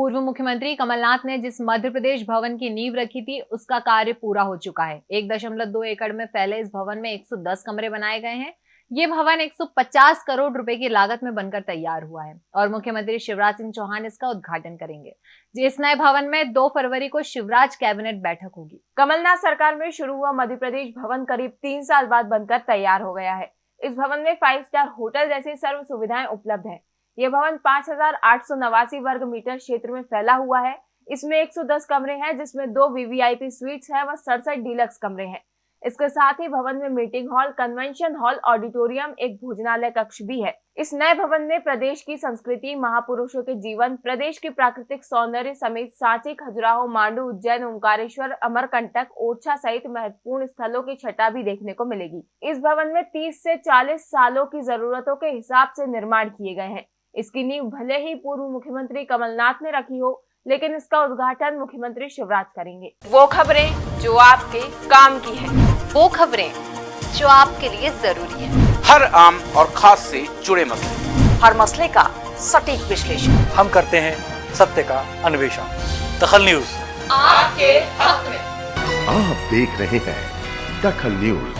पूर्व मुख्यमंत्री कमलनाथ ने जिस मध्य प्रदेश भवन की नींव रखी थी, उसका कार्य पूरा हो चुका है। एक दशमलव दो एकड़ में फैले इस भवन में 110 कमरे बनाए गए हैं। ये भवन 150 करोड़ रुपए की लागत में बनकर तैयार हुआ है और मुख्यमंत्री शिवराज सिंह चौहान इसका उद्घाटन करेंगे। इस नए भवन में 2 फरवरी को शिवराज कैबिनेट बैठक होगी। कमलनाथ सरकार में शुरू हुआ मध्य प्रदेश भवन करीब तीन साल बाद बनकर तैयार हो गया है। इस भवन में फाइव स्टार होटल जैसी सर्व सुविधाएँ उपलब्ध है। ये भवन पाँच वर्ग मीटर क्षेत्र में फैला हुआ है। इसमें 110 कमरे हैं, जिसमें दो वीवीआईपी स्वीट्स हैं व सड़सठ डीलक्स कमरे हैं। इसके साथ ही भवन में meeting hall convention hall auditorium एक भोजनालय कक्ष भी है। इस नए भवन में प्रदेश की संस्कृति, महापुरुषों के जीवन, प्रदेश की प्राकृतिक सौंदर्य समेत सांची, खजुराहो, मांडू, उज्जैन, ओंकारेश्वर, अमरकंटक, ओरछा सहित महत्वपूर्ण स्थलों की छटा भी देखने को मिलेगी। इस भवन में 30 से 40 सालों की जरूरतों के हिसाब से निर्माण किए गए हैं। इसकी नींव भले ही पूर्व मुख्यमंत्री कमलनाथ ने रखी हो लेकिन इसका उद्घाटन मुख्यमंत्री शिवराज करेंगे। वो खबरें जो आपके काम की है। वो खबरें जो आपके लिए ज़रूरी है। हर आम और खास से जुड़े मसले। हर मसले का सटीक विश्लेषण। हम करते हैं सत्य का अन्वेषण। दखल न्यूज़। आपके हक में। आप देख रहे हैं दखल न्यूज़।